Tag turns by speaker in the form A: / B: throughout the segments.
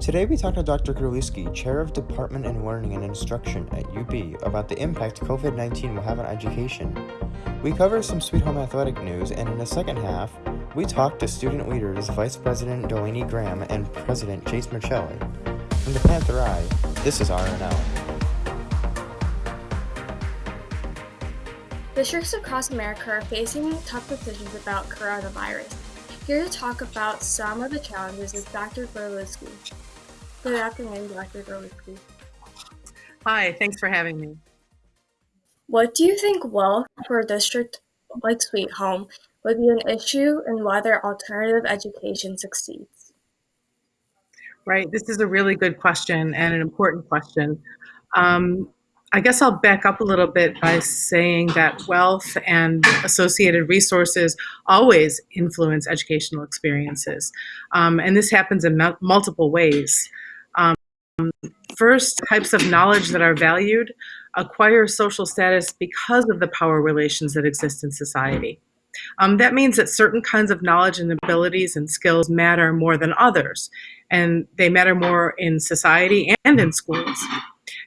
A: Today we talked to Dr. Grulewski, Chair of Department in Learning and Instruction at UB, about the impact COVID-19 will have on education. We covered some Sweet Home athletic news, and in the second half, we talked to student leaders Vice President Delaney Graham and President Chase Michelli. From the Panther Eye, this is RNL.
B: Districts across America are facing tough decisions about coronavirus. Here to talk about some of the challenges is Dr. Grulewski. Good afternoon, Dr. Grulewski.
C: Hi, thanks for having me.
B: What do you think will, for a district like Sweet Home, would be an issue in whether alternative education succeeds?
C: Right, this is a really good question and an important question. Um, I guess I'll back up a little bit by saying that wealth and associated resources always influence educational experiences. Um, and this happens in multiple ways. First, types of knowledge that are valued acquire social status because of the power relations that exist in society. Um, that means that certain kinds of knowledge and abilities and skills matter more than others, and they matter more in society and in schools.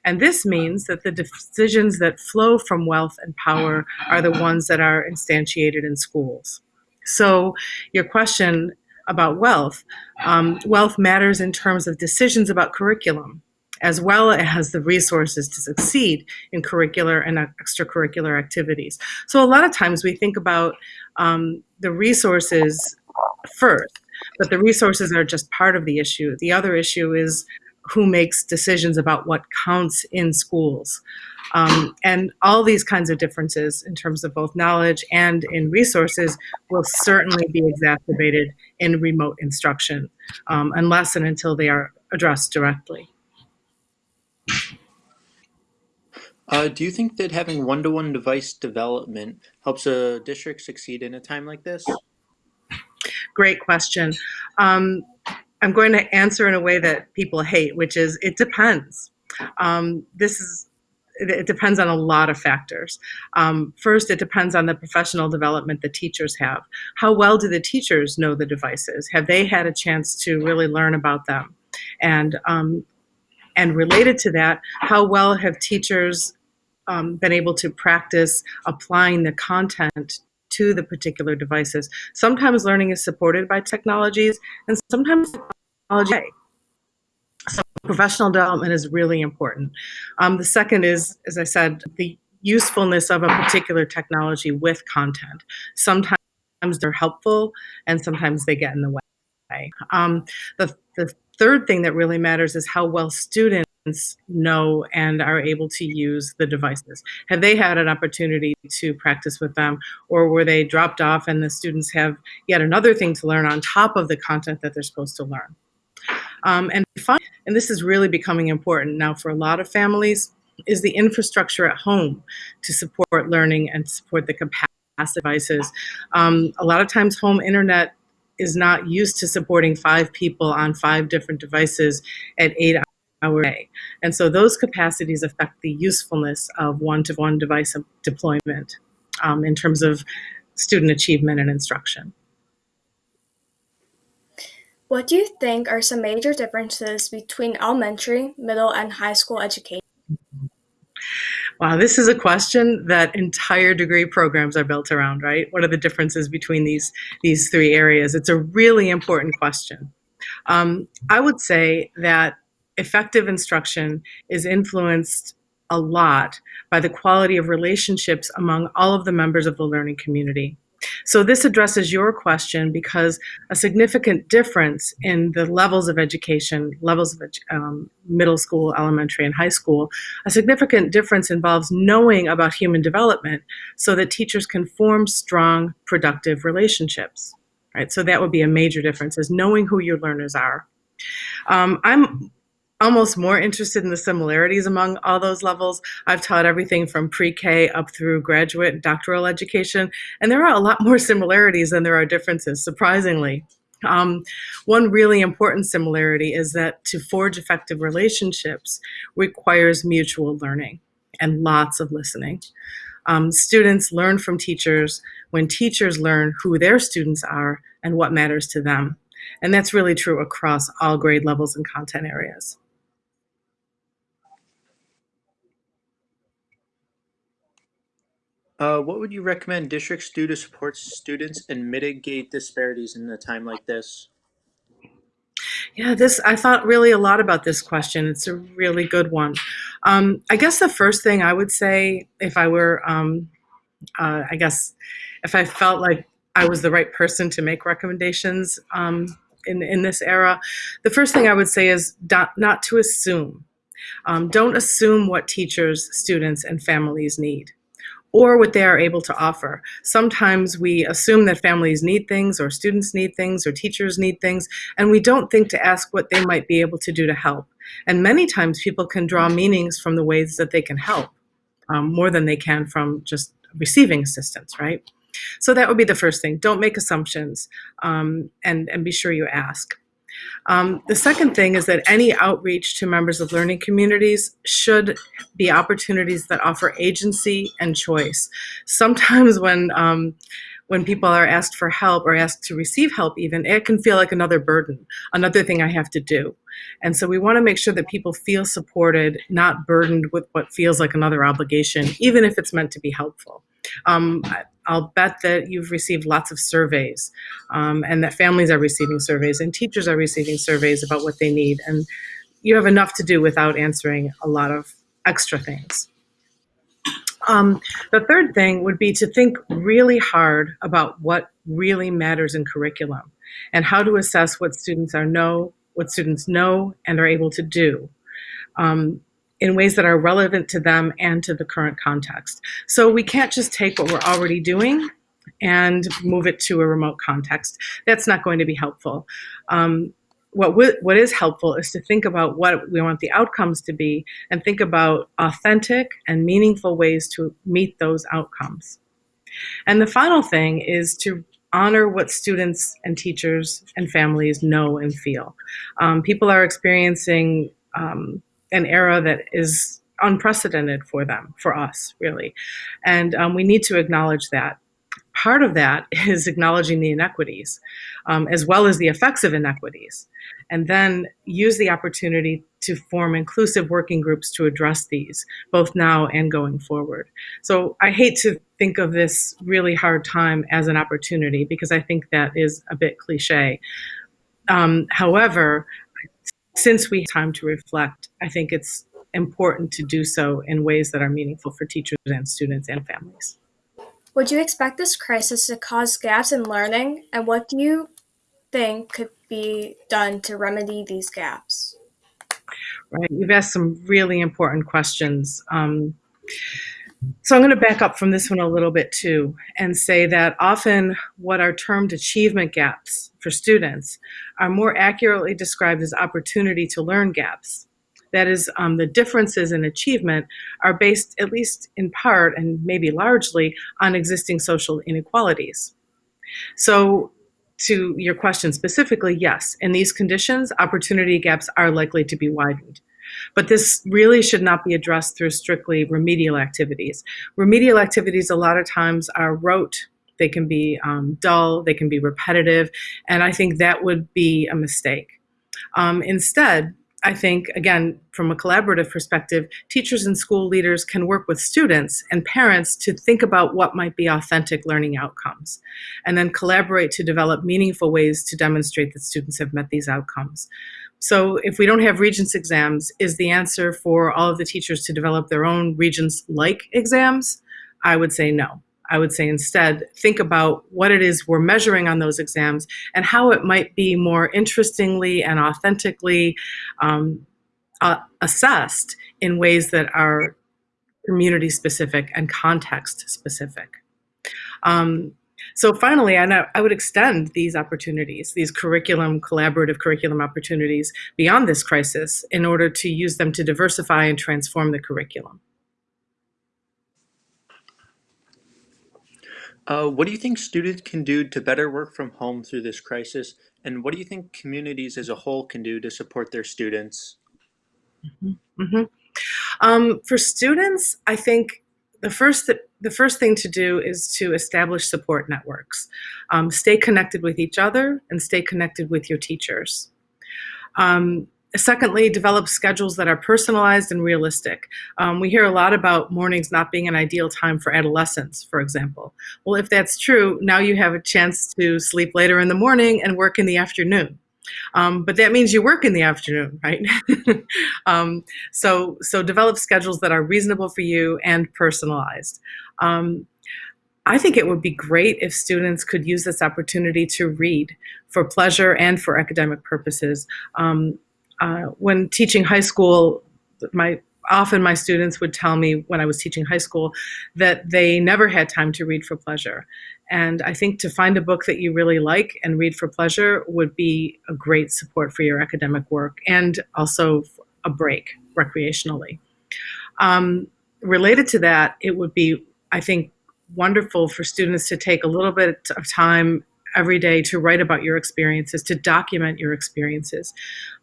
C: And this means that the decisions that flow from wealth and power are the ones that are instantiated in schools. So your question about wealth, um, wealth matters in terms of decisions about curriculum, as well as the resources to succeed in curricular and extracurricular activities. So a lot of times we think about um, the resources first, but the resources are just part of the issue. The other issue is who makes decisions about what counts in schools. Um, and all these kinds of differences in terms of both knowledge and in resources will certainly be exacerbated in remote instruction um, unless and until they are addressed directly.
D: Uh, do you think that having one-to-one -one device development helps a district succeed in a time like this?
C: Great question. Um, I'm going to answer in a way that people hate, which is it depends. Um, this is it depends on a lot of factors. Um, first, it depends on the professional development the teachers have. How well do the teachers know the devices? Have they had a chance to really learn about them? And um, and related to that, how well have teachers um, been able to practice applying the content to the particular devices. Sometimes learning is supported by technologies and sometimes technology. Professional development is really important. Um, the second is, as I said, the usefulness of a particular technology with content. Sometimes they're helpful and sometimes they get in the way. Um, the, the third thing that really matters is how well students know and are able to use the devices? Have they had an opportunity to practice with them or were they dropped off and the students have yet another thing to learn on top of the content that they're supposed to learn? Um, and and this is really becoming important now for a lot of families, is the infrastructure at home to support learning and support the capacity devices. Um, a lot of times home internet is not used to supporting five people on five different devices at eight our day. And so those capacities affect the usefulness of one-to-one -one device deployment um, in terms of student achievement and instruction.
B: What do you think are some major differences between elementary, middle, and high school education?
C: Wow, this is a question that entire degree programs are built around, right? What are the differences between these, these three areas? It's a really important question. Um, I would say that effective instruction is influenced a lot by the quality of relationships among all of the members of the learning community. So this addresses your question because a significant difference in the levels of education, levels of um, middle school, elementary, and high school, a significant difference involves knowing about human development so that teachers can form strong, productive relationships. Right? So that would be a major difference, is knowing who your learners are. Um, I'm almost more interested in the similarities among all those levels. I've taught everything from pre-K up through graduate and doctoral education, and there are a lot more similarities than there are differences, surprisingly. Um, one really important similarity is that to forge effective relationships requires mutual learning and lots of listening. Um, students learn from teachers when teachers learn who their students are and what matters to them. And that's really true across all grade levels and content areas.
D: Uh, what would you recommend districts do to support students and mitigate disparities in a time like this?
C: Yeah, this I thought really a lot about this question. It's a really good one. Um, I guess the first thing I would say, if I were, um, uh, I guess, if I felt like I was the right person to make recommendations um, in in this era, the first thing I would say is not, not to assume. Um, don't assume what teachers, students, and families need or what they are able to offer. Sometimes we assume that families need things or students need things or teachers need things, and we don't think to ask what they might be able to do to help. And many times people can draw meanings from the ways that they can help um, more than they can from just receiving assistance, right? So that would be the first thing. Don't make assumptions um, and, and be sure you ask. Um, the second thing is that any outreach to members of learning communities should be opportunities that offer agency and choice. Sometimes when um, when people are asked for help or asked to receive help even, it can feel like another burden, another thing I have to do. And so we want to make sure that people feel supported, not burdened with what feels like another obligation, even if it's meant to be helpful. Um, I'll bet that you've received lots of surveys um, and that families are receiving surveys and teachers are receiving surveys about what they need. And you have enough to do without answering a lot of extra things. Um, the third thing would be to think really hard about what really matters in curriculum and how to assess what students are know, what students know and are able to do. Um, in ways that are relevant to them and to the current context. So we can't just take what we're already doing and move it to a remote context. That's not going to be helpful. Um, what, what is helpful is to think about what we want the outcomes to be and think about authentic and meaningful ways to meet those outcomes. And the final thing is to honor what students and teachers and families know and feel. Um, people are experiencing um, an era that is unprecedented for them, for us, really. And um, we need to acknowledge that. Part of that is acknowledging the inequities, um, as well as the effects of inequities, and then use the opportunity to form inclusive working groups to address these, both now and going forward. So I hate to think of this really hard time as an opportunity because I think that is a bit cliche. Um, however, since we have time to reflect, I think it's important to do so in ways that are meaningful for teachers and students and families.
B: Would you expect this crisis to cause gaps in learning, and what do you think could be done to remedy these gaps?
C: Right, you've asked some really important questions. Um, so I'm going to back up from this one a little bit too and say that often what are termed achievement gaps for students are more accurately described as opportunity to learn gaps. That is, um, the differences in achievement are based, at least in part and maybe largely, on existing social inequalities. So to your question specifically, yes, in these conditions, opportunity gaps are likely to be widened. But this really should not be addressed through strictly remedial activities. Remedial activities a lot of times are rote, they can be um, dull, they can be repetitive, and I think that would be a mistake. Um, instead, I think, again, from a collaborative perspective, teachers and school leaders can work with students and parents to think about what might be authentic learning outcomes, and then collaborate to develop meaningful ways to demonstrate that students have met these outcomes. So if we don't have Regents exams, is the answer for all of the teachers to develop their own Regents-like exams? I would say no. I would say instead, think about what it is we're measuring on those exams and how it might be more interestingly and authentically um, uh, assessed in ways that are community specific and context specific. Um, so finally, I, I would extend these opportunities, these curriculum, collaborative curriculum opportunities beyond this crisis in order to use them to diversify and transform the curriculum.
D: Uh, what do you think students can do to better work from home through this crisis? And what do you think communities as a whole can do to support their students?
C: Mm -hmm. Mm -hmm. Um, for students, I think the first the first thing to do is to establish support networks. Um, stay connected with each other and stay connected with your teachers. Um, Secondly, develop schedules that are personalized and realistic. Um, we hear a lot about mornings not being an ideal time for adolescents, for example. Well, if that's true, now you have a chance to sleep later in the morning and work in the afternoon. Um, but that means you work in the afternoon, right? um, so, so develop schedules that are reasonable for you and personalized. Um, I think it would be great if students could use this opportunity to read for pleasure and for academic purposes. Um, uh, when teaching high school, my often my students would tell me when I was teaching high school that they never had time to read for pleasure. And I think to find a book that you really like and read for pleasure would be a great support for your academic work and also a break recreationally. Um, related to that, it would be, I think, wonderful for students to take a little bit of time every day to write about your experiences, to document your experiences.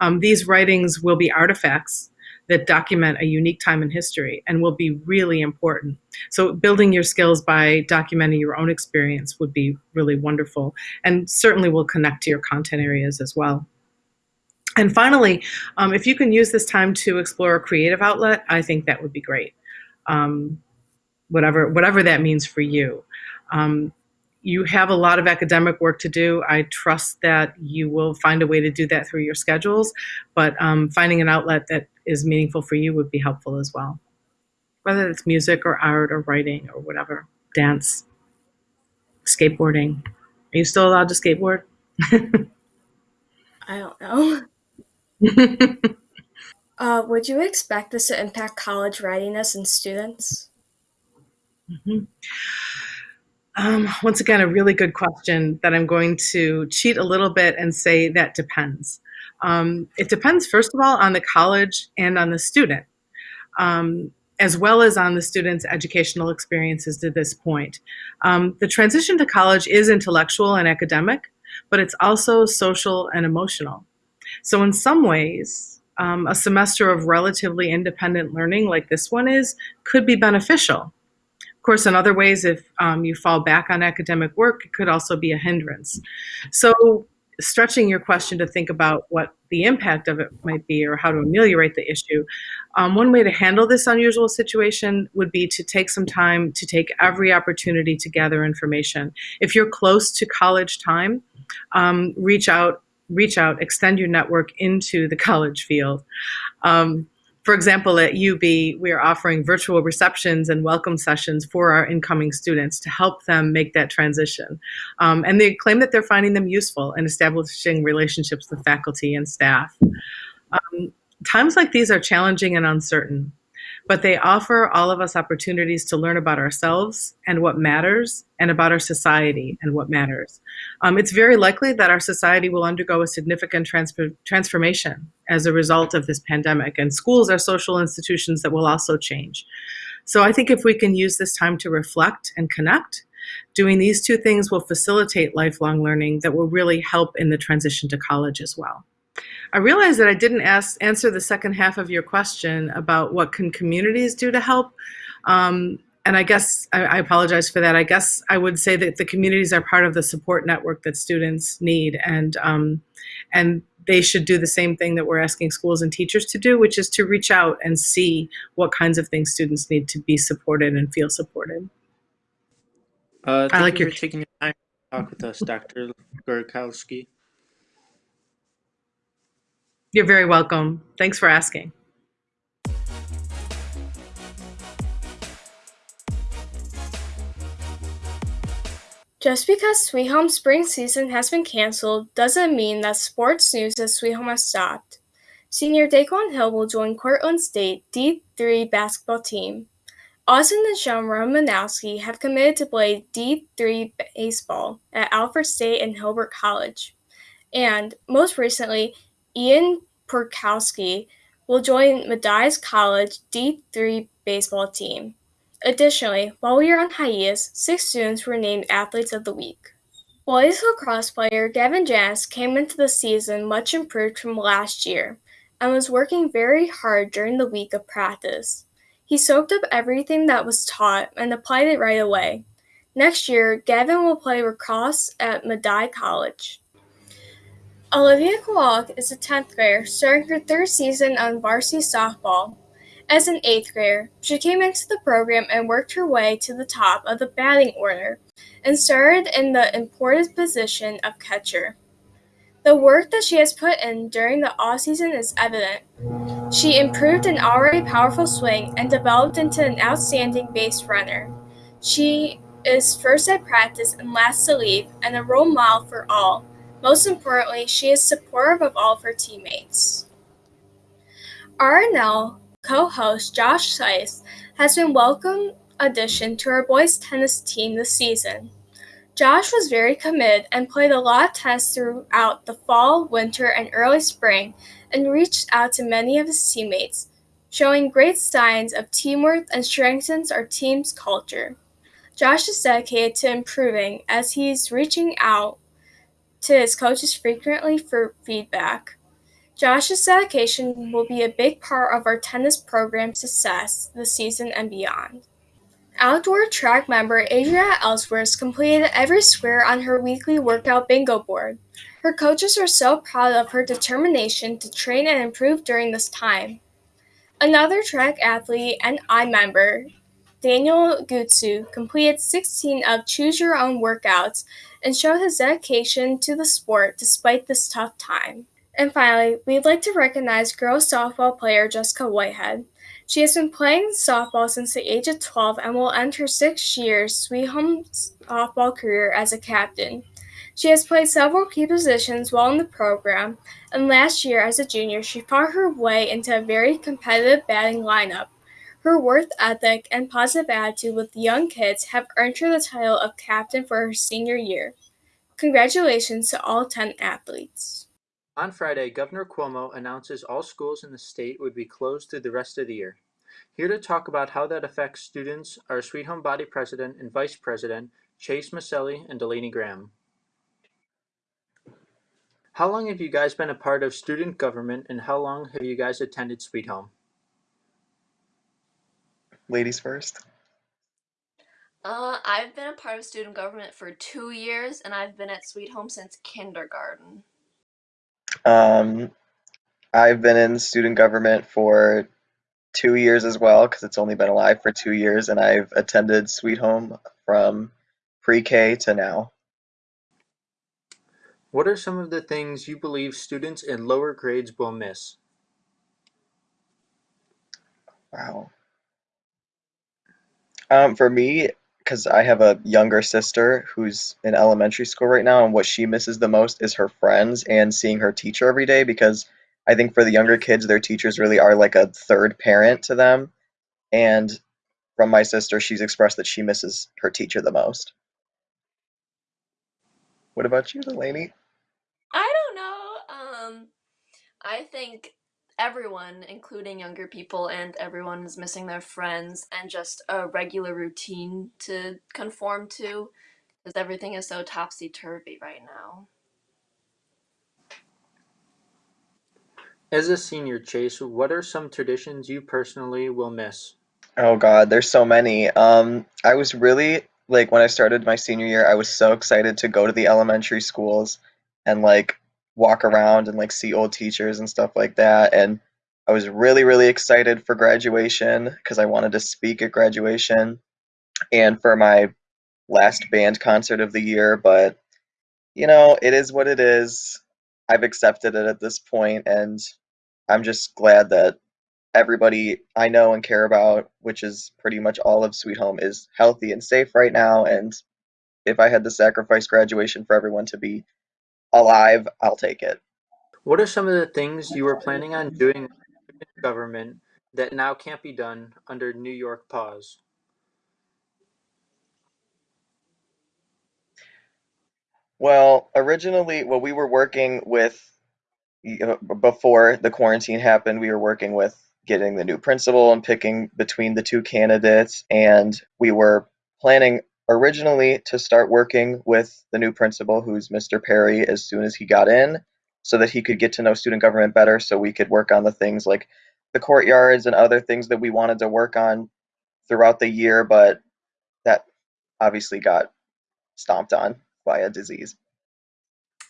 C: Um, these writings will be artifacts that document a unique time in history and will be really important. So building your skills by documenting your own experience would be really wonderful and certainly will connect to your content areas as well. And finally, um, if you can use this time to explore a creative outlet, I think that would be great. Um, whatever, whatever that means for you. Um, you have a lot of academic work to do. I trust that you will find a way to do that through your schedules, but um, finding an outlet that is meaningful for you would be helpful as well. Whether it's music or art or writing or whatever, dance, skateboarding. Are you still allowed to skateboard?
B: I don't know. uh, would you expect this to impact college readiness in students?
C: Mm -hmm. Um, once again, a really good question that I'm going to cheat a little bit and say that depends. Um, it depends, first of all, on the college and on the student, um, as well as on the student's educational experiences to this point. Um, the transition to college is intellectual and academic, but it's also social and emotional. So in some ways, um, a semester of relatively independent learning like this one is could be beneficial course, in other ways, if um, you fall back on academic work, it could also be a hindrance. So stretching your question to think about what the impact of it might be or how to ameliorate the issue, um, one way to handle this unusual situation would be to take some time to take every opportunity to gather information. If you're close to college time, um, reach out, reach out, extend your network into the college field. Um, for example, at UB, we are offering virtual receptions and welcome sessions for our incoming students to help them make that transition. Um, and they claim that they're finding them useful in establishing relationships with faculty and staff. Um, times like these are challenging and uncertain but they offer all of us opportunities to learn about ourselves and what matters and about our society and what matters. Um, it's very likely that our society will undergo a significant transformation as a result of this pandemic and schools are social institutions that will also change. So I think if we can use this time to reflect and connect, doing these two things will facilitate lifelong learning that will really help in the transition to college as well. I realized that I didn't ask, answer the second half of your question about what can communities do to help. Um, and I guess I, I, apologize for that. I guess I would say that the communities are part of the support network that students need, and um, and they should do the same thing that we're asking schools and teachers to do, which is to reach out and see what kinds of things students need to be supported and feel supported.
D: Uh, I like you your taking your time to talk with us, Dr. Gorkowski.
C: You're very welcome. Thanks for asking.
B: Just because Sweet Home spring season has been canceled doesn't mean that sports news at Sweet Home has stopped. Senior Daquan Hill will join Cortland State D3 basketball team. Austin and Sean Romanowski have committed to play D3 baseball at Alfred State and Hilbert College. And most recently, Ian Purkowski will join Medaille College D3 baseball team. Additionally, while we are on hiatus, six students were named Athletes of the Week. Boys lacrosse player Gavin Janis came into the season much improved from last year and was working very hard during the week of practice. He soaked up everything that was taught and applied it right away. Next year, Gavin will play lacrosse at Medaille College. Olivia Kowalik is a 10th grader starting her third season on varsity softball. As an 8th grader, she came into the program and worked her way to the top of the batting order and started in the important position of catcher. The work that she has put in during the off-season is evident. She improved an already powerful swing and developed into an outstanding base runner. She is first at practice and last to leave, and a role model for all. Most importantly, she is supportive of all of her teammates. RNL co-host Josh Seiss has been welcome addition to our boys tennis team this season. Josh was very committed and played a lot of tennis throughout the fall, winter, and early spring and reached out to many of his teammates, showing great signs of teamwork and strengthens our team's culture. Josh is dedicated to improving as he's reaching out to his coaches frequently for feedback. Josh's dedication will be a big part of our tennis program's success this season and beyond. Outdoor track member Adria Ellsworth completed every square on her weekly workout bingo board. Her coaches are so proud of her determination to train and improve during this time. Another track athlete and I member, Daniel Gutsu, completed 16 of Choose Your Own workouts and showed his dedication to the sport despite this tough time. And finally, we'd like to recognize girls softball player Jessica Whitehead. She has been playing softball since the age of 12 and will end her six year Sweet Home softball career as a captain. She has played several key positions while in the program, and last year as a junior, she fought her way into a very competitive batting lineup. Her worth ethic and positive attitude with young kids have earned her the title of captain for her senior year. Congratulations to all 10 athletes.
D: On Friday, Governor Cuomo announces all schools in the state would be closed through the rest of the year. Here to talk about how that affects students are Sweet Home Body President and Vice President Chase Maselli and Delaney Graham. How long have you guys been a part of student government and how long have you guys attended Sweet Home?
E: Ladies first.
F: Uh, I've been a part of student government for two years, and I've been at Sweet Home since kindergarten.
E: Um, I've been in student government for two years as well because it's only been alive for two years, and I've attended Sweet Home from pre-K to now.
D: What are some of the things you believe students in lower grades will miss?
E: Wow. Um, for me, because I have a younger sister who's in elementary school right now, and what she misses the most is her friends and seeing her teacher every day. Because I think for the younger kids, their teachers really are like a third parent to them. And from my sister, she's expressed that she misses her teacher the most. What about you, Delaney?
F: I don't know. Um, I think everyone, including younger people, and everyone is missing their friends and just a regular routine to conform to because everything is so topsy turvy right now.
D: As a senior, Chase, what are some traditions you personally will miss?
E: Oh God, there's so many. Um, I was really like when I started my senior year, I was so excited to go to the elementary schools and like walk around and like see old teachers and stuff like that. And I was really, really excited for graduation because I wanted to speak at graduation and for my last band concert of the year. But you know, it is what it is. I've accepted it at this point, and I'm just glad that everybody I know and care about, which is pretty much all of Sweet Home, is healthy and safe right now. And if I had to sacrifice graduation for everyone to be alive, I'll take it.
D: What are some of the things you were planning on doing in government that now can't be done under New York pause?
E: Well, originally, well, we were working with before the quarantine happened, we were working with getting the new principal and picking between the two candidates, and we were planning originally to start working with the new principal, who's Mr. Perry, as soon as he got in, so that he could get to know student government better, so we could work on the things like the courtyards and other things that we wanted to work on throughout the year, but that obviously got stomped on by a disease.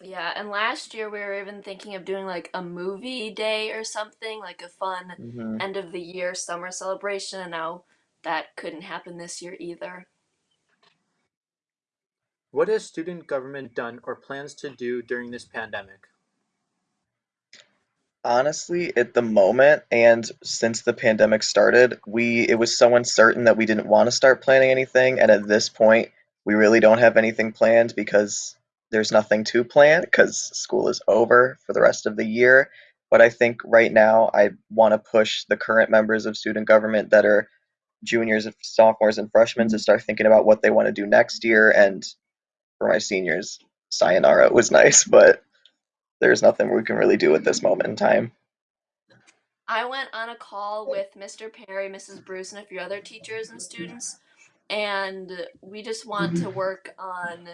F: Yeah, and last year we were even thinking of doing like a movie day or something, like a fun
E: hmm
F: end of the year summer celebration, and now that couldn't happen this year either.
D: What has student government done or plans to do during this pandemic?
E: Honestly, at the moment, and since the pandemic started, we it was so uncertain that we didn't want to start planning anything, and at this point, we really don't have anything planned because there's nothing to plan because school is over for the rest of the year. But I think right now I want to push the current members of student government that are juniors, and sophomores, and freshmen to mm-hmm. start thinking about what they want to do next year. And for my seniors, sayonara was nice, but there's nothing we can really do at this moment in time.
F: I went on a call with Mr. Perry, Mrs. Bruce, and a few other teachers and students, and we just want to work on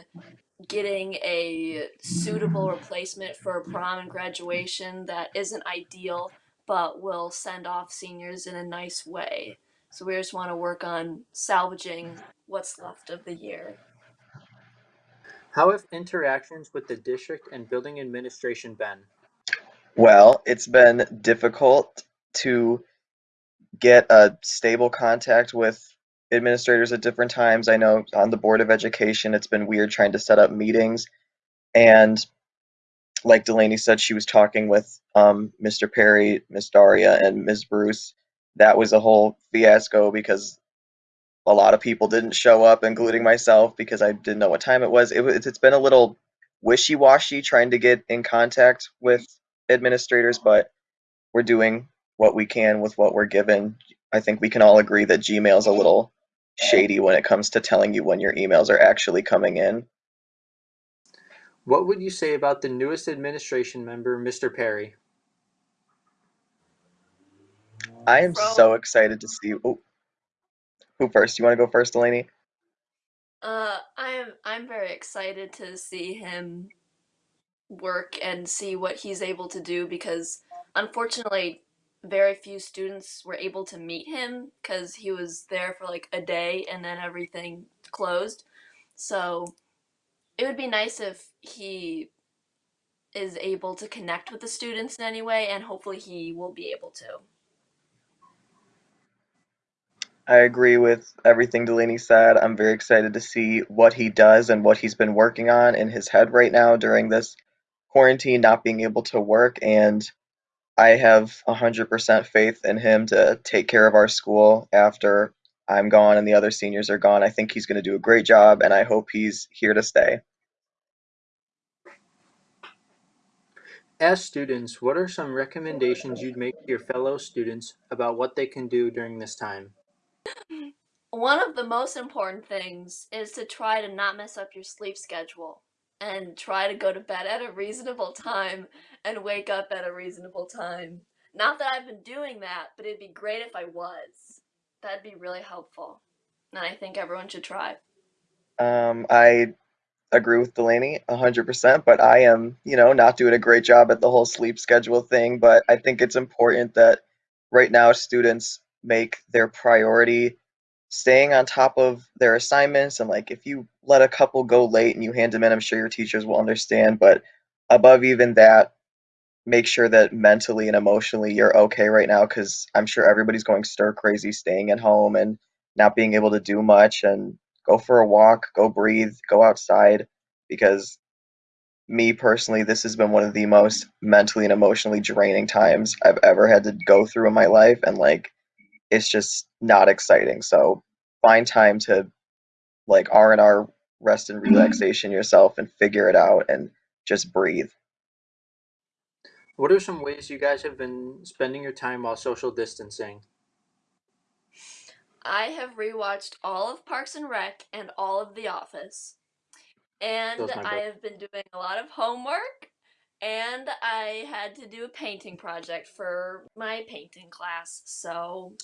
F: getting a suitable replacement for prom and graduation that isn't ideal but will send off seniors in a nice way. So we just want to work on salvaging what's left of the year.
D: How have interactions with the district and building administration been?
E: Well, it's been difficult to get a stable contact with administrators at different times. I know on the Board of Education, it's been weird trying to set up meetings. And like Delaney said, she was talking with um, Mr. Perry, Miss Daria, and Ms. Bruce. That was a whole fiasco because a lot of people didn't show up, including myself, because I didn't know what time it was. It, was- it's been a little wishy-washy trying to get in contact with administrators, but we're doing what we can with what we're given. I think we can all agree that Gmail is a little shady when it comes to telling you when your emails are actually coming in.
D: What would you say about the newest administration member, Mr. Perry?
E: I am so excited to see. Oh, who first? You want to go first, Delaney?
F: uh, I'm I'm very excited to see him work and see what he's able to do because unfortunately very few students were able to meet him because he was there for like a day and then everything closed. So it would be nice if he is able to connect with the students in any way and hopefully he will be able to.
E: I agree with everything Delaney said. I'm very excited to see what he does and what he's been working on in his head right now during this quarantine, not being able to work. And I have 100% faith in him to take care of our school after I'm gone and the other seniors are gone. I think he's going to do a great job, and I hope he's here to stay.
D: As students, what are some recommendations you'd make to your fellow students about what they can do during this time?
F: One of the most important things is to try to not mess up your sleep schedule and try to go to bed at a reasonable time and wake up at a reasonable time. Not that I've been doing that, but it'd be great if I was. That'd be really helpful. And I think everyone should try.
E: Um, I agree with Delaney 100%, but I am, you know, not doing a great job at the whole sleep schedule thing. But I think it's important that right now students make their priority staying on top of their assignments. And like, if you let a couple go late and you hand them in, I'm sure your teachers will understand. But above even that, make sure that mentally and emotionally you're okay right now because I'm sure everybody's going stir crazy staying at home and not being able to do much and go for a walk, go breathe, go outside because me personally, this has been one of the most mentally and emotionally draining times I've ever had to go through in my life and like it's just not exciting. So find time to like R&R rest and mm-hmm. relaxation yourself and figure it out and just breathe.
D: What are some ways you guys have been spending your time while social distancing?
F: I have rewatched all of Parks and Rec and all of The Office. And I have been doing a lot of homework and I had to do a painting project for my painting class. So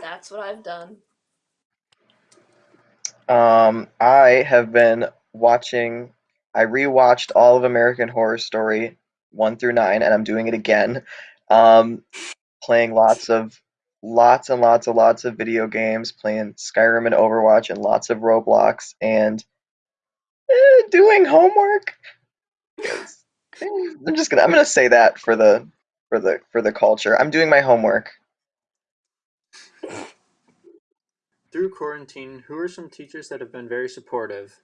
F: that's what I've done.
E: Um, I have been watching. I rewatched all of American Horror Story one through nine, and I'm doing it again. Um, playing lots of lots and lots and lots of video games, playing Skyrim and Overwatch and lots of Roblox and eh, doing homework. I'm just gonna I'm gonna say that for the for the for the culture. I'm doing my homework.
D: Through quarantine, who are some teachers that have been very supportive?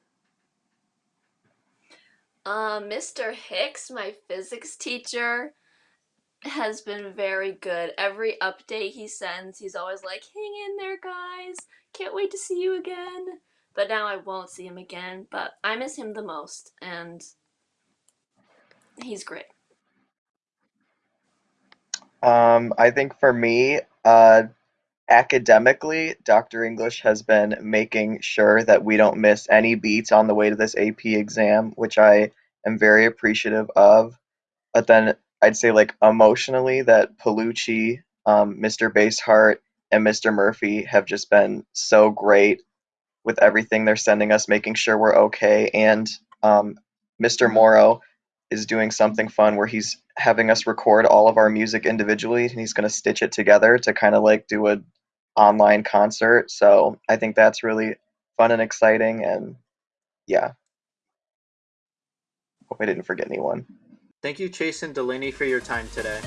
F: Uh, Mr. Hicks, my physics teacher, has been very good. Every update he sends, he's always like, hang in there, guys. Can't wait to see you again. But now I won't see him again, but I miss him the most, and he's great.
E: Um, I think for me, uh, academically, Dr. English has been making sure that we don't miss any beats on the way to this AP exam, which I am very appreciative of. But then I'd say, like, emotionally, that Palucci, um, Mr. Baseheart, and Mr. Murphy have just been so great with everything they're sending us, making sure we're okay. And um, Mr. Morrow is doing something fun where he's having us record all of our music individually and he's going to stitch it together to kind of like do a online concert. So i think that's really fun and exciting and yeah. Hope i didn't forget anyone.
D: Thank you, Chase and Delaney, for your time today.